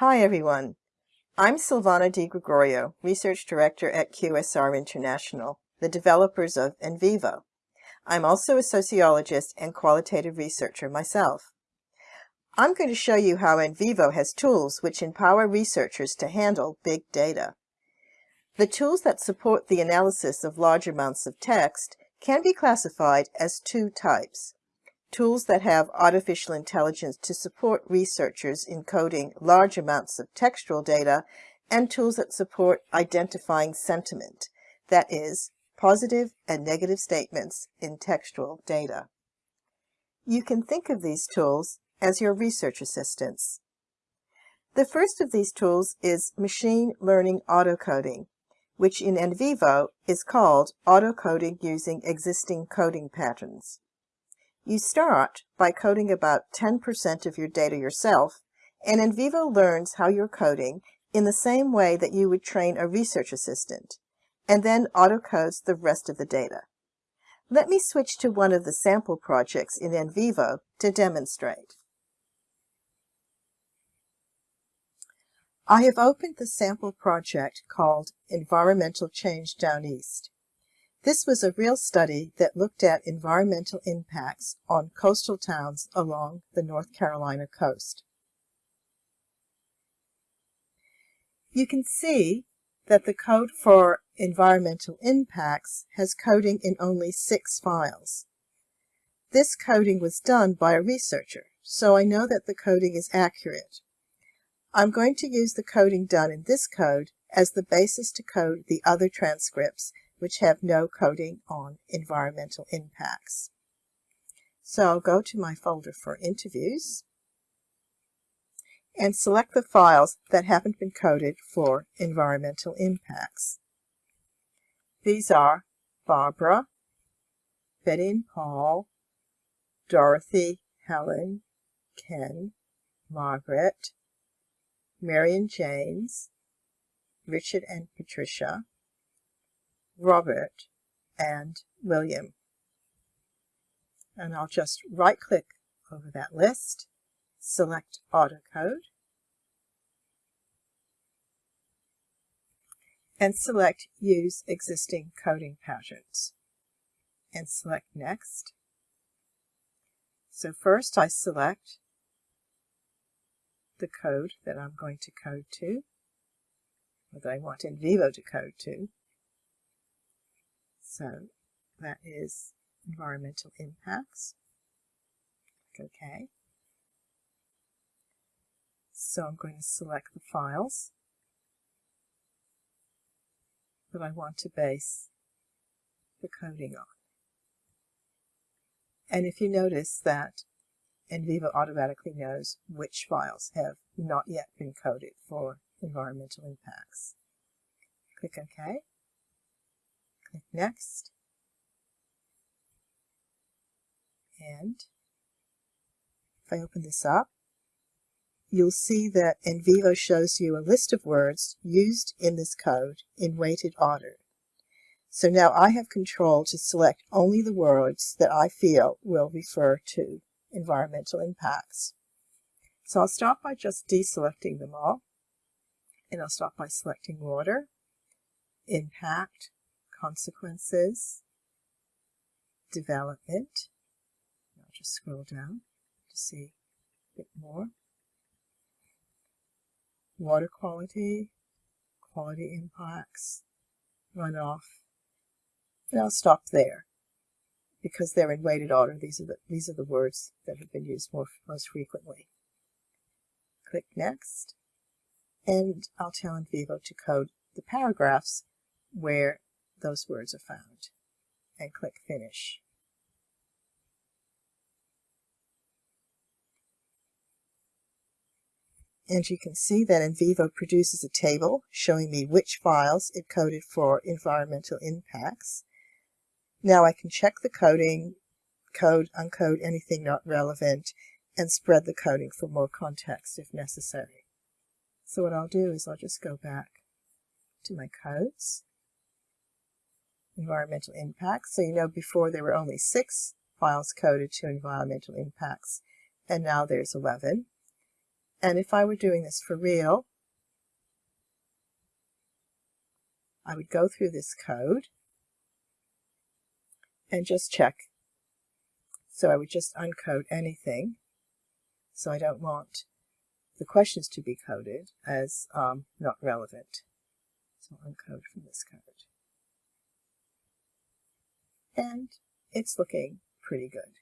Hi everyone. I'm Silvana Di Gregorio, Research Director at QSR International, the developers of NVivo. I'm also a sociologist and qualitative researcher myself. I'm going to show you how NVivo has tools which empower researchers to handle big data. The tools that support the analysis of large amounts of text can be classified as two types. Tools that have artificial intelligence to support researchers in coding large amounts of textual data, and tools that support identifying sentiment, that is, positive and negative statements in textual data. You can think of these tools as your research assistants. The first of these tools is machine learning autocoding, which in NVivo is called autocoding using existing coding patterns. You start by coding about 10% of your data yourself, and NVivo learns how you're coding in the same way that you would train a research assistant, and then autocodes the rest of the data. Let me switch to one of the sample projects in NVivo to demonstrate. I have opened the sample project called Environmental Change Down East. This was a real study that looked at environmental impacts on coastal towns along the North Carolina coast. You can see that the code for environmental impacts has coding in only six files. This coding was done by a researcher, so I know that the coding is accurate. I'm going to use the coding done in this code as the basis to code the other transcripts which have no coding on environmental impacts. So I'll go to my folder for interviews and select the files that haven't been coded for environmental impacts. These are Barbara, Betty and Paul, Dorothy, Helen, Ken, Margaret, Mary and James, Richard and Patricia, Robert, and William. And I'll just right click over that list, select AutoCode, and select Use Existing Coding Patterns, and select Next. So first I select the code that I'm going to code to, or that I want NVivo to code to. So that is environmental impacts. Click OK. So I'm going to select the files that I want to base the coding on. And if you notice that NVivo automatically knows which files have not yet been coded for environmental impacts. Click OK. Click Next. And if I open this up, you'll see that NVivo shows you a list of words used in this code in weighted order. So now I have control to select only the words that I feel will refer to environmental impacts. So I'll start by just deselecting them all. And I'll start by selecting water, impact, consequences, development. I'll just scroll down to see a bit more. Water quality, quality impacts, runoff, and I'll stop there because they're in weighted order. These are the, these are the words that have been used more, most frequently. Click Next, and I'll tell NVivo to code the paragraphs where those words are found, and click Finish. And you can see that NVivo produces a table showing me which files it coded for environmental impacts, now I can check the coding, code, uncode anything not relevant, and spread the coding for more context if necessary. So what I'll do is I'll just go back to my codes, environmental impacts. So you know before there were only six files coded to environmental impacts, and now there's 11. And if I were doing this for real, I would go through this code and just check. So I would just uncode anything. So I don't want the questions to be coded as um, not relevant. So uncode from this code. And it's looking pretty good.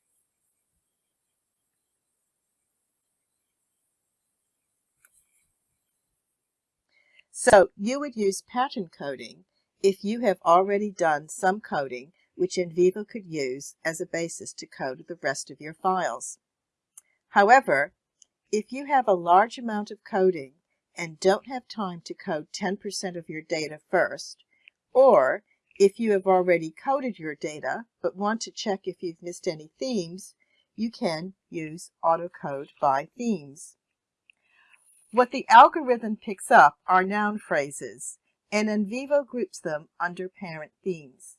So you would use pattern coding if you have already done some coding which NVivo could use as a basis to code the rest of your files. However, if you have a large amount of coding and don't have time to code 10% of your data first, or if you have already coded your data but want to check if you've missed any themes, you can use AutoCode by themes. What the algorithm picks up are noun phrases, and NVivo groups them under parent themes.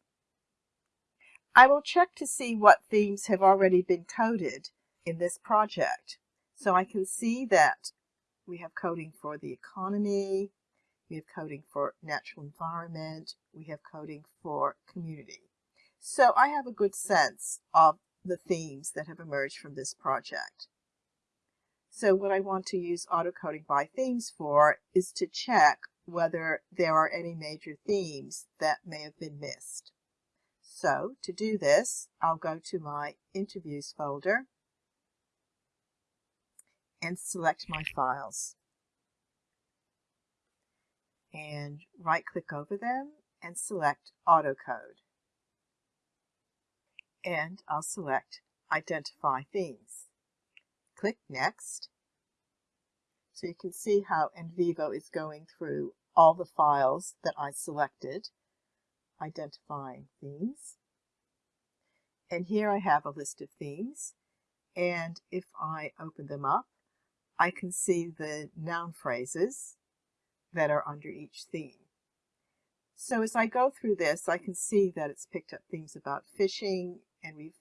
I will check to see what themes have already been coded in this project. So I can see that we have coding for the economy, we have coding for natural environment, we have coding for community. So I have a good sense of the themes that have emerged from this project. So what I want to use autocoding by themes for is to check whether there are any major themes that may have been missed. So to do this, I'll go to my interviews folder and select my files. And right click over them and select autocode. And I'll select identify themes. Click Next. So you can see how NVivo is going through all the files that I selected, identifying themes. And here I have a list of themes. And if I open them up, I can see the noun phrases that are under each theme. So as I go through this, I can see that it's picked up themes about fishing, and we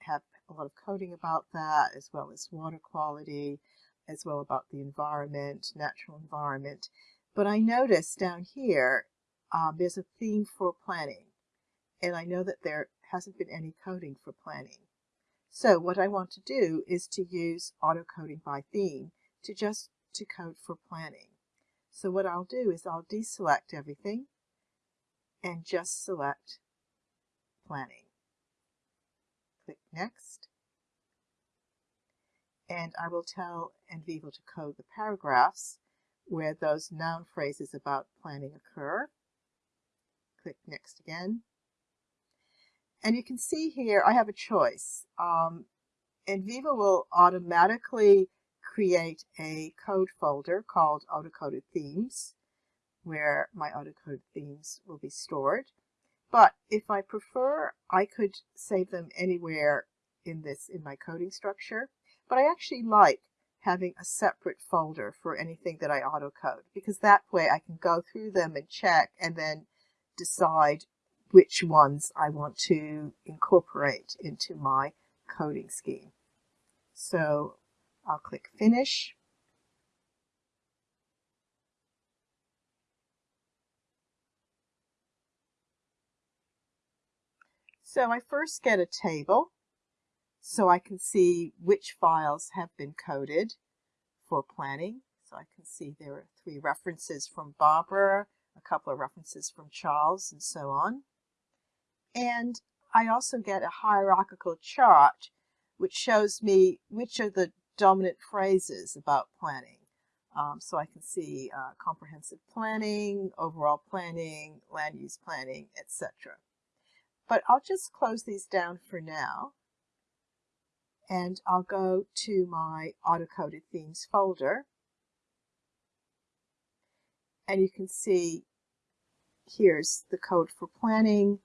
have a lot of coding about that, as well as water quality, as well about the environment, natural environment. But I notice down here, um, there's a theme for planning. And I know that there hasn't been any coding for planning. So what I want to do is to use auto coding by theme to just to code for planning. So what I'll do is I'll deselect everything and just select planning. Click Next. And I will tell NVivo to code the paragraphs where those noun phrases about planning occur. Click Next again. And you can see here I have a choice. Um, NVivo will automatically create a code folder called autocoded themes where my autocoded themes will be stored. But if I prefer, I could save them anywhere in this in my coding structure. But I actually like having a separate folder for anything that I autocode because that way I can go through them and check and then decide which ones I want to incorporate into my coding scheme. So I'll click Finish. So I first get a table so I can see which files have been coded for planning. So I can see there are three references from Barbara, a couple of references from Charles, and so on. And I also get a hierarchical chart which shows me which are the dominant phrases about planning. Um, so I can see uh, comprehensive planning, overall planning, land use planning, etc. But I'll just close these down for now. And I'll go to my auto-coded themes folder. And you can see here's the code for planning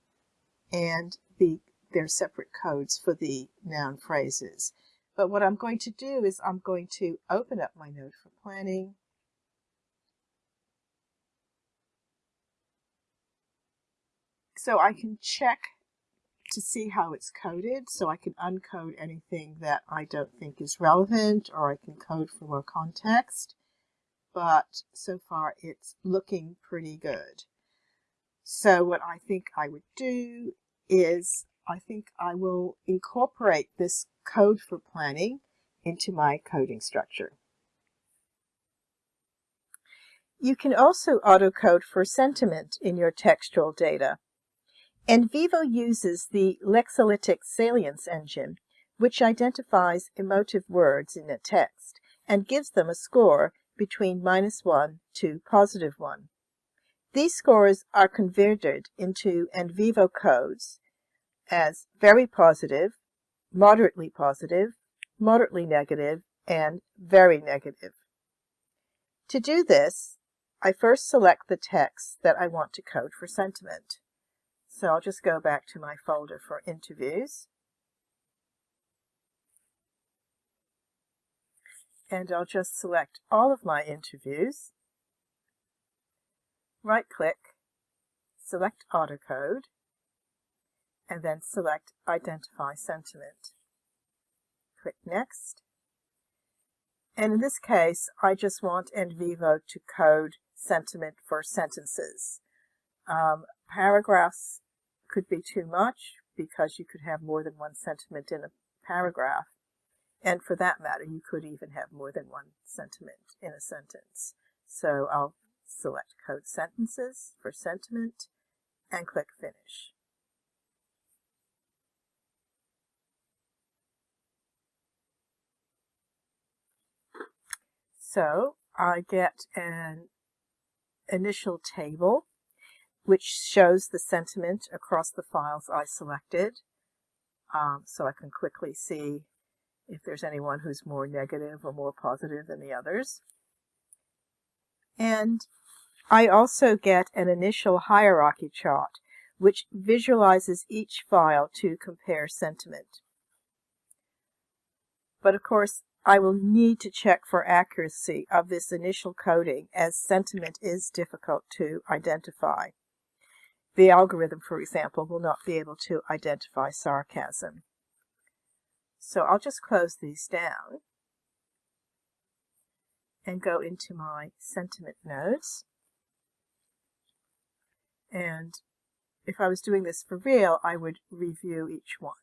and the their separate codes for the noun phrases. But what I'm going to do is I'm going to open up my node for planning. So I can check to see how it's coded so I can uncode anything that I don't think is relevant or I can code for more context. But so far it's looking pretty good. So what I think I would do is I think I will incorporate this code for planning into my coding structure. You can also autocode for sentiment in your textual data. NVivo uses the Lexalytics Salience engine, which identifies emotive words in a text and gives them a score between minus 1 to positive 1. These scores are converted into NVivo codes as very positive, moderately positive, moderately negative, and very negative. To do this, I first select the text that I want to code for sentiment. So I'll just go back to my folder for interviews. And I'll just select all of my interviews, right click, select AutoCode, and then select Identify Sentiment. Click Next. And in this case, I just want NVivo to code sentiment for sentences. Um, paragraphs could be too much because you could have more than one sentiment in a paragraph. And for that matter, you could even have more than one sentiment in a sentence. So I'll select Code Sentences for Sentiment and click Finish. So I get an initial table which shows the sentiment across the files I selected. Um, so I can quickly see if there's anyone who's more negative or more positive than the others. And I also get an initial hierarchy chart, which visualizes each file to compare sentiment. But of course, I will need to check for accuracy of this initial coding as sentiment is difficult to identify. The algorithm, for example, will not be able to identify sarcasm. So I'll just close these down and go into my sentiment nodes. And if I was doing this for real, I would review each one.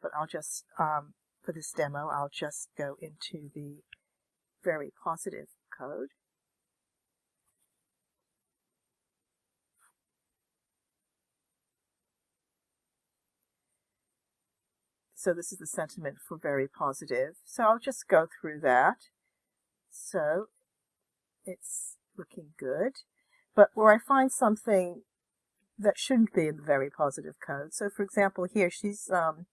But I'll just, um, for this demo, I'll just go into the very positive code. So this is the sentiment for very positive. So I'll just go through that. So it's looking good. But where I find something that shouldn't be in the very positive code. So for example, here she's um,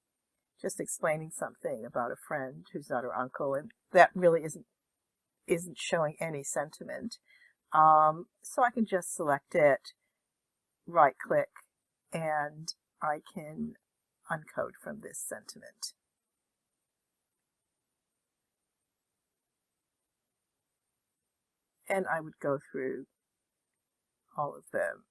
just explaining something about a friend who's not her uncle, and that really isn't isn't showing any sentiment. Um, so I can just select it, right click, and I can uncode from this sentiment. And I would go through all of them.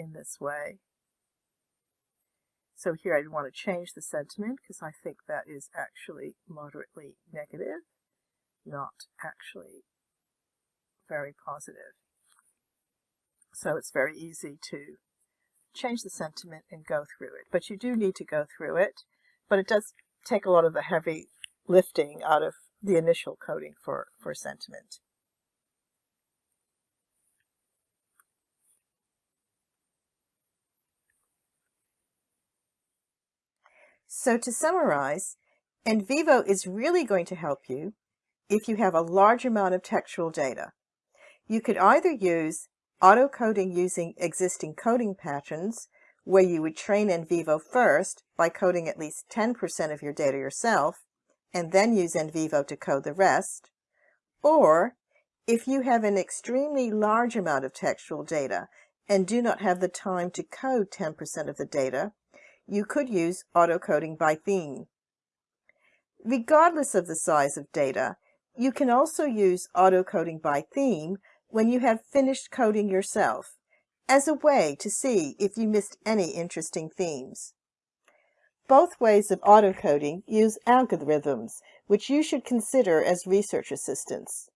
In this way. So here I want to change the sentiment because I think that is actually moderately negative, not actually very positive. So it's very easy to change the sentiment and go through it. But you do need to go through it. But it does take a lot of the heavy lifting out of the initial coding for, for sentiment. So to summarize, NVivo is really going to help you if you have a large amount of textual data. You could either use auto-coding using existing coding patterns, where you would train NVivo first by coding at least 10% of your data yourself, and then use NVivo to code the rest. Or, if you have an extremely large amount of textual data and do not have the time to code 10% of the data, you could use auto-coding by theme. Regardless of the size of data, you can also use auto-coding by theme when you have finished coding yourself, as a way to see if you missed any interesting themes. Both ways of autocoding use algorithms, which you should consider as research assistants.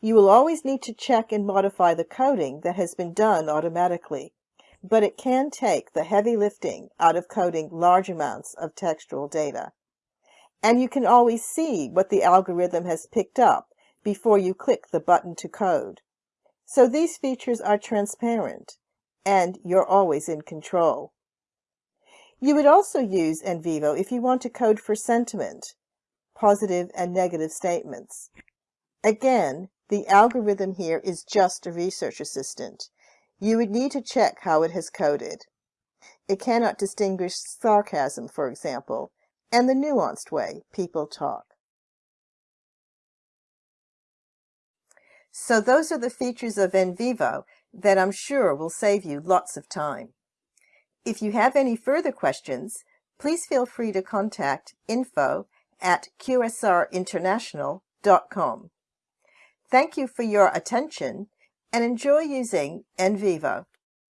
You will always need to check and modify the coding that has been done automatically, but it can take the heavy lifting out of coding large amounts of textual data. And you can always see what the algorithm has picked up before you click the button to code. So these features are transparent, and you're always in control. You would also use NVivo if you want to code for sentiment, positive and negative statements. Again, the algorithm here is just a research assistant. You would need to check how it has coded. It cannot distinguish sarcasm, for example, and the nuanced way people talk. So those are the features of NVivo that I'm sure will save you lots of time. If you have any further questions, please feel free to contact info at qsrinternational.com. Thank you for your attention and enjoy using NVivo.